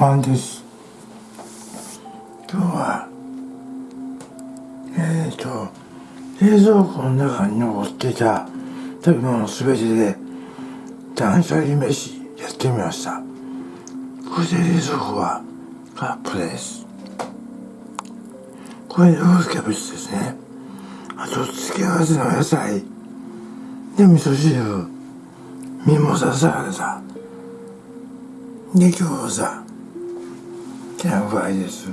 晩です。今日はえーと冷蔵庫の中に残ってた食べ物すべてで断捨離飯やってみました。これで冷蔵庫は空っぽです。これロースキャベツですね。あと付け合わせの野菜。で味噌汁。ミモザサラダで餃子。きな具合です。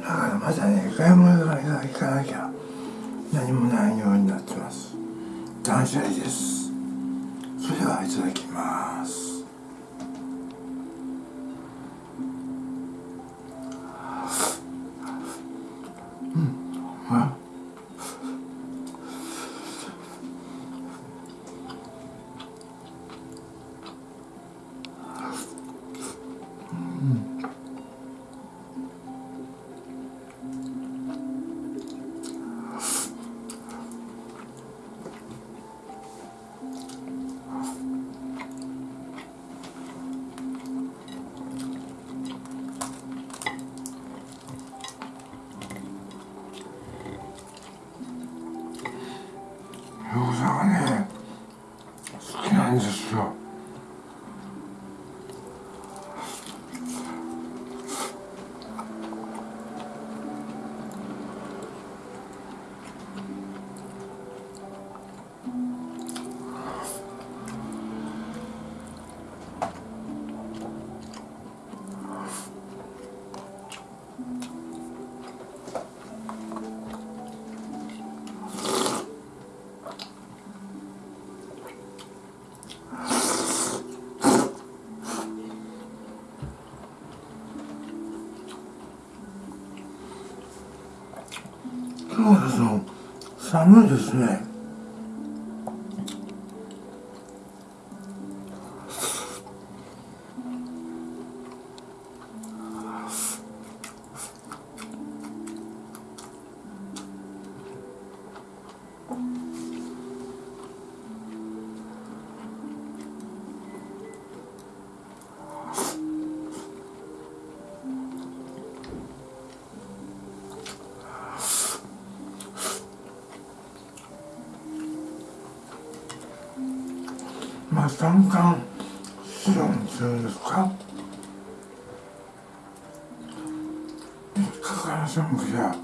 だからまだね買い物が行かなきゃ。何もないようになってます。断捨離です。それではいただきます。あのですねまあ三寒四温するんですか？3日間寒くや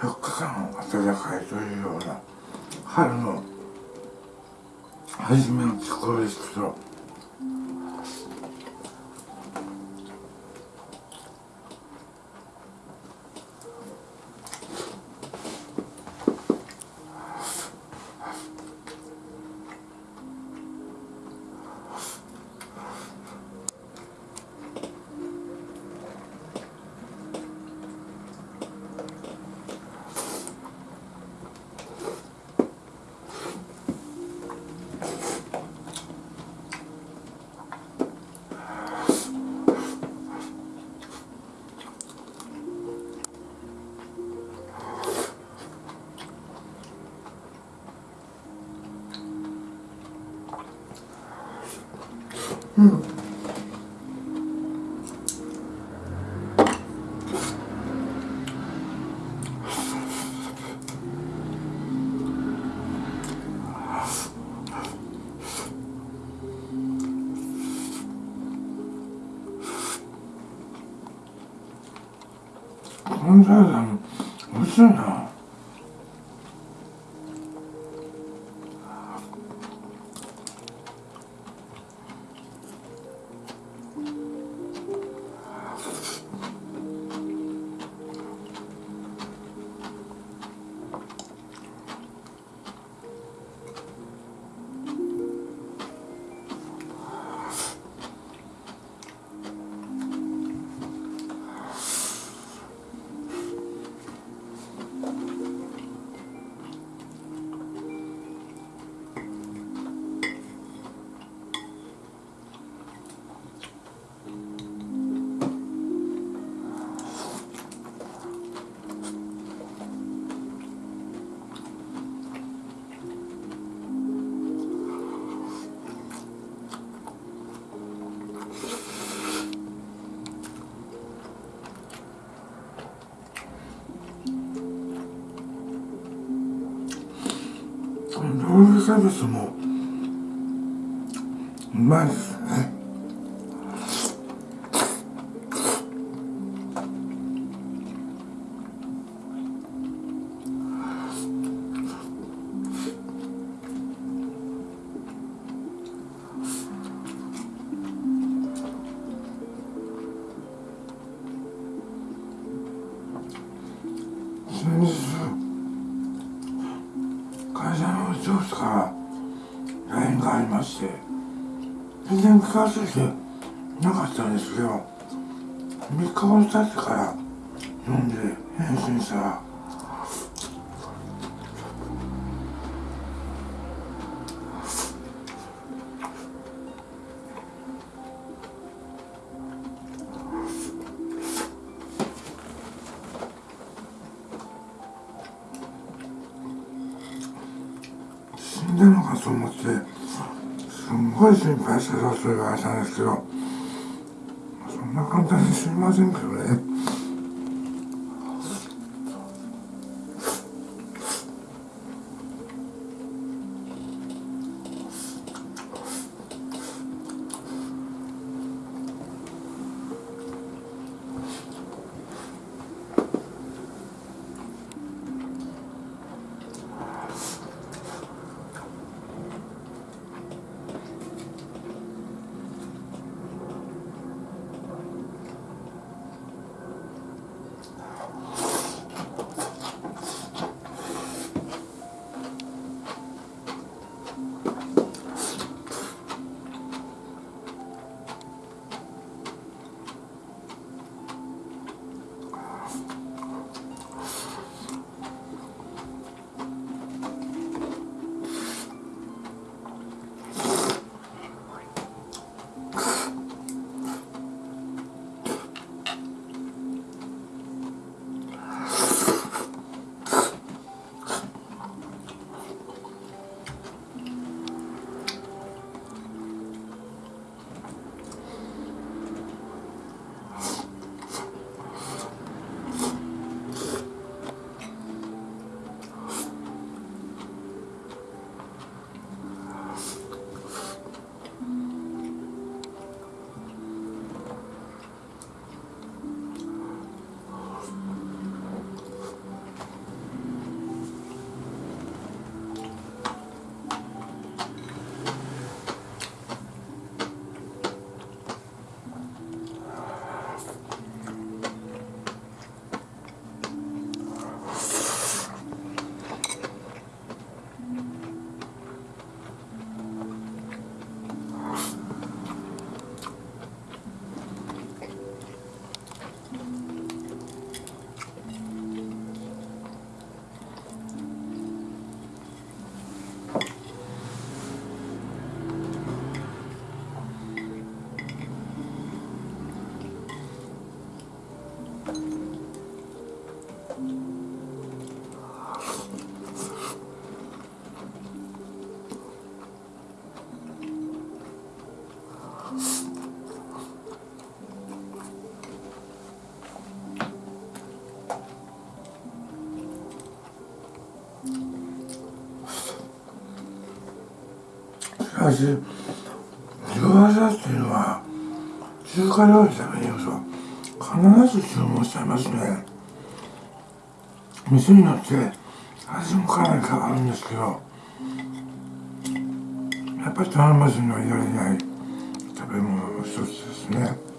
4日間暖かいというような春の初めの気候ですけどうロールキャベツもうまいですすんごい心配したぞと言われたんですけどそんな簡単にすいませんけどね。しかし餃子っていうのは中華料理食べに行くと必ず注文しちゃいますね。店によって味もかなり変わるんですけどやっぱり頼まずにはいられない食べ物の一つですね。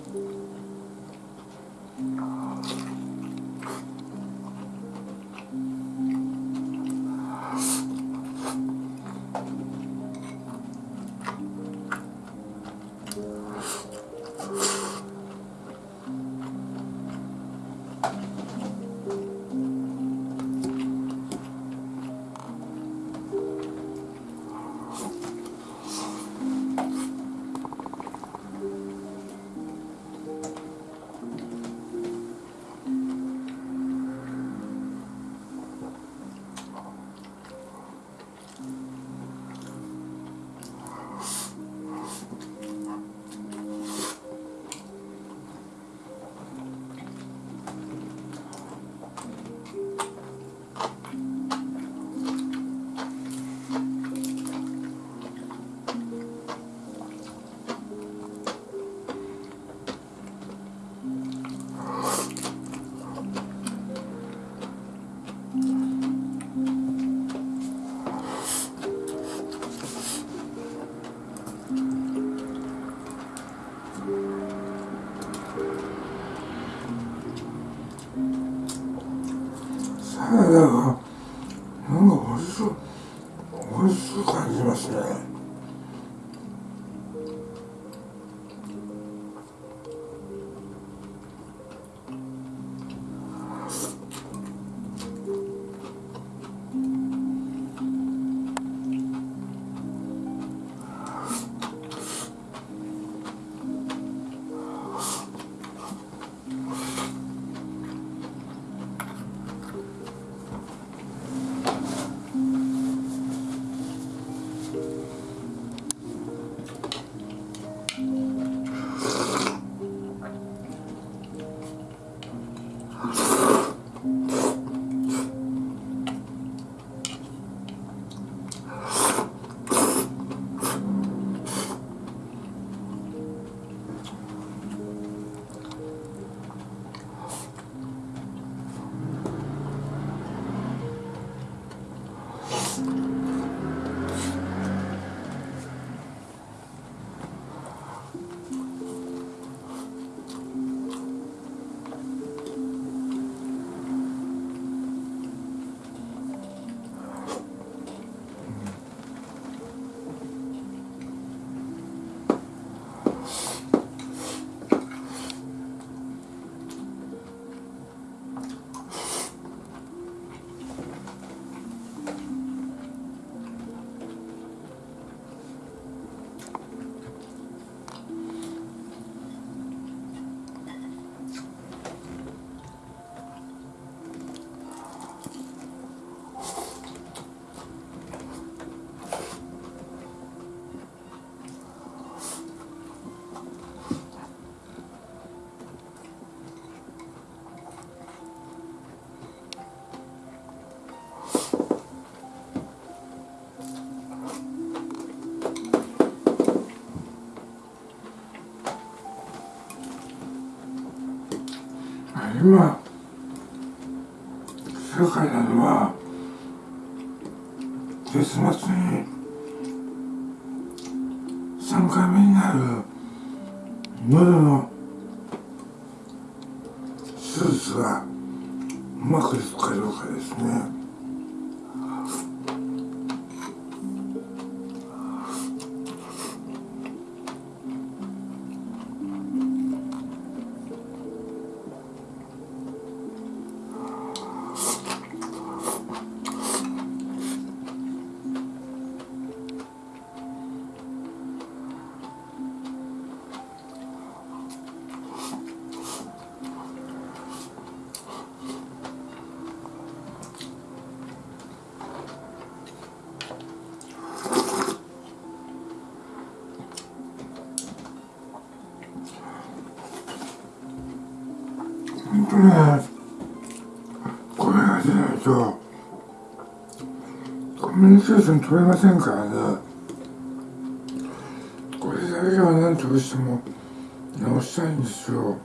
今世界などは結末にコミュニケーション取れませんからね。これだけは何としても直したいんですよ。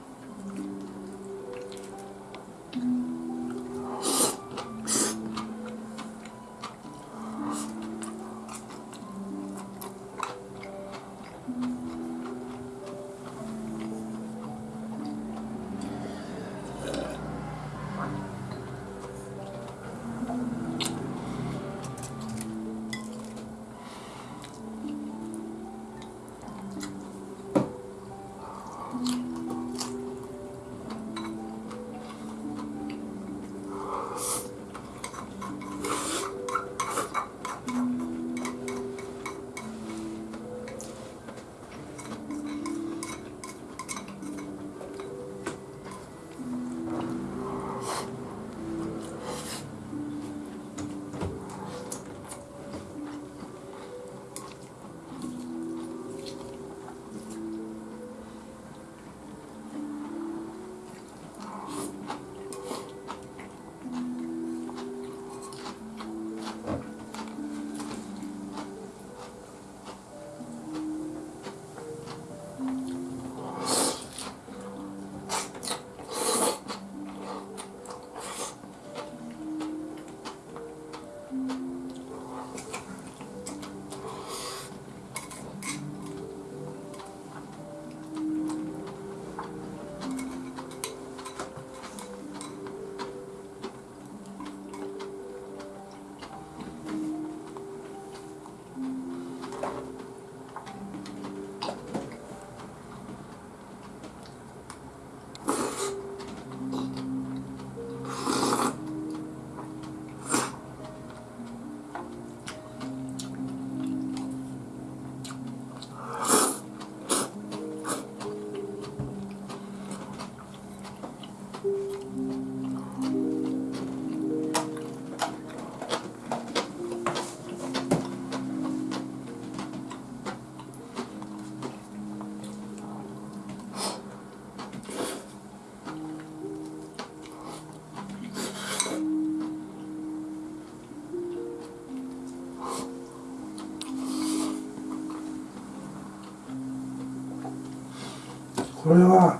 これは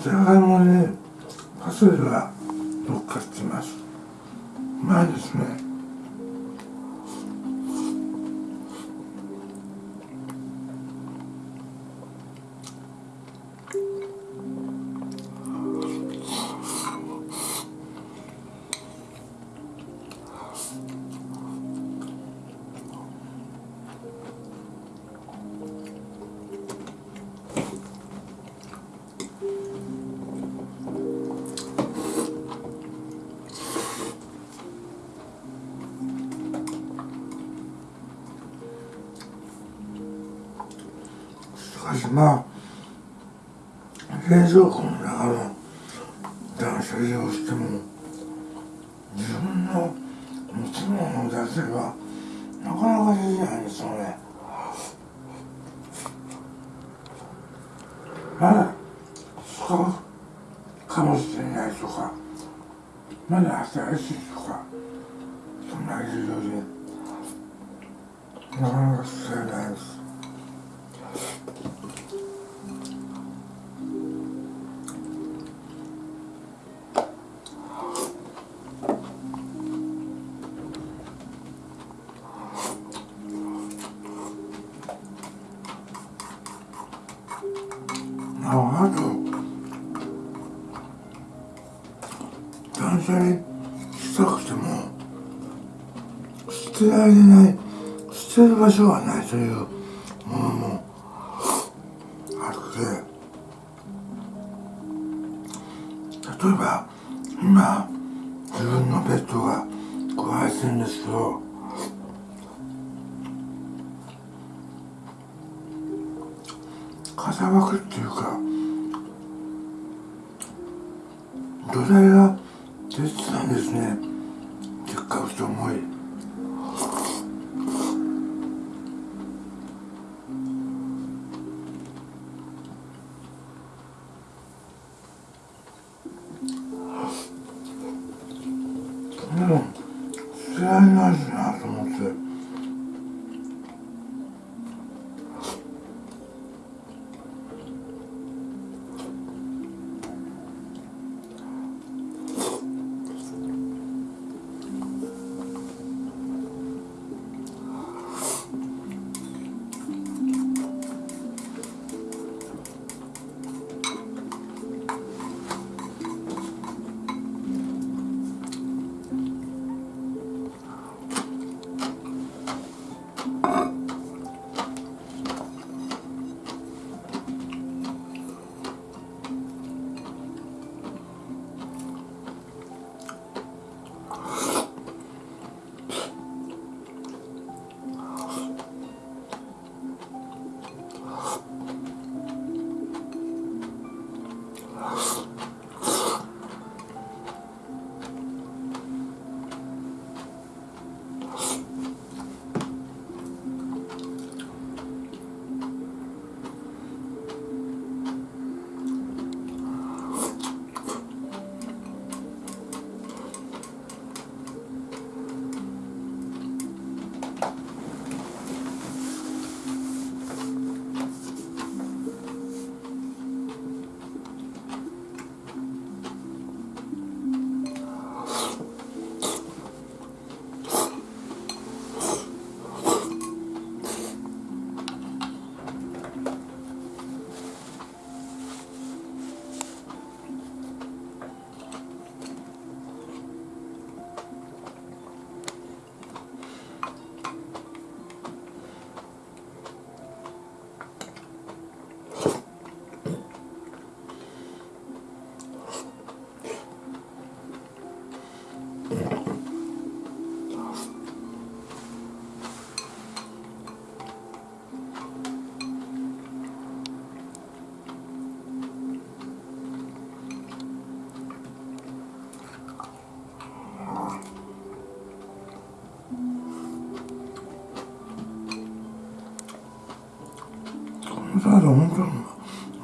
じゃがいもにパセリが乗っかってます。うまいですね。ですよねまだ使うかもしれないとか。まだ新しいとか。そんな理由で。なかなか捨てる場所がないというものもあって例えば今自分のベッドが壊れてるんですけど風枠っていうか土台が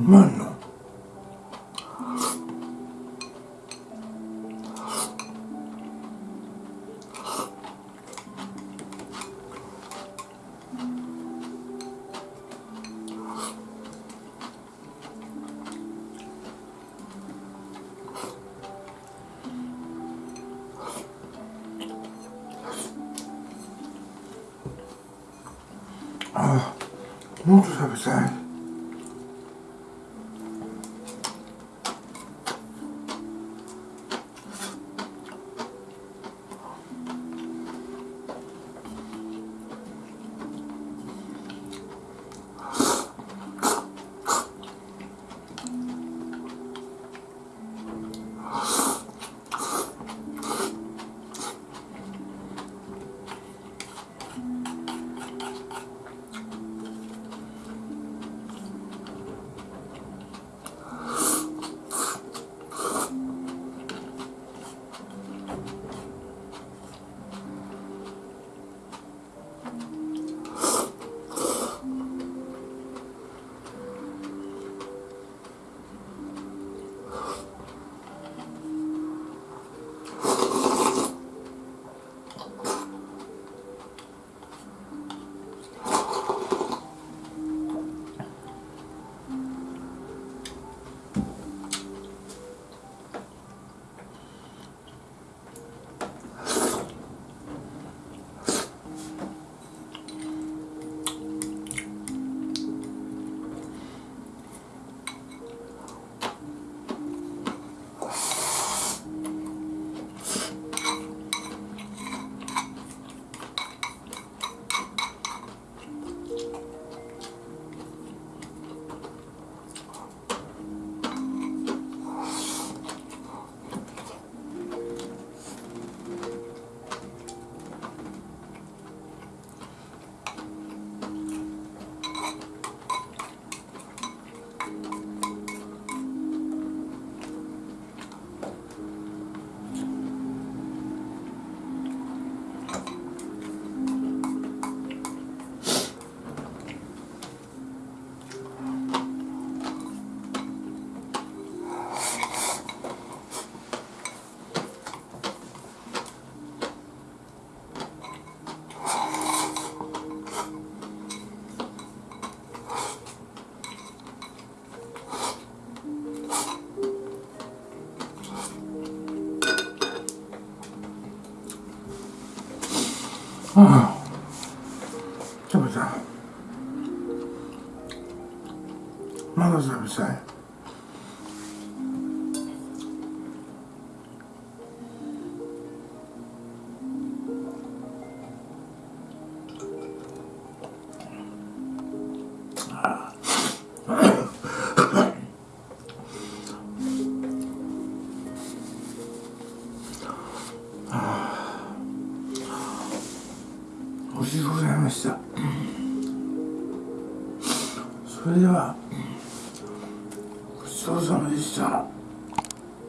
まいなああもっと食べたい。Oh.